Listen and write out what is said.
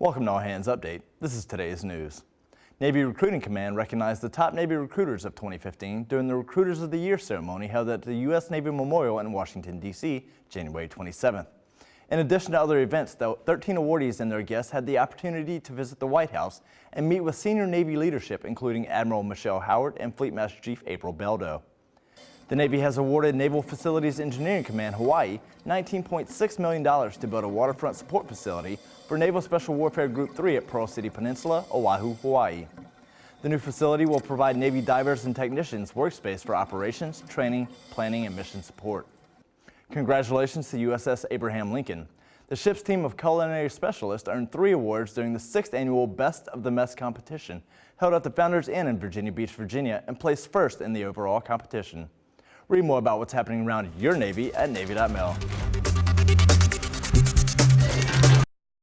Welcome to All Hands Update. This is today's news. Navy Recruiting Command recognized the top Navy recruiters of 2015 during the Recruiters of the Year ceremony held at the U.S. Navy Memorial in Washington, D.C., January 27th. In addition to other events, the 13 awardees and their guests had the opportunity to visit the White House and meet with senior Navy leadership, including Admiral Michelle Howard and Fleet Master Chief April Beldo. The Navy has awarded Naval Facilities Engineering Command Hawaii $19.6 million to build a waterfront support facility for Naval Special Warfare Group 3 at Pearl City Peninsula, Oahu, Hawaii. The new facility will provide Navy divers and technicians workspace for operations, training, planning, and mission support. Congratulations to USS Abraham Lincoln. The ship's team of culinary specialists earned three awards during the sixth annual Best of the Mess competition held at the Founders Inn in Virginia Beach, Virginia, and placed first in the overall competition. Read more about what's happening around your Navy at Navy.mil.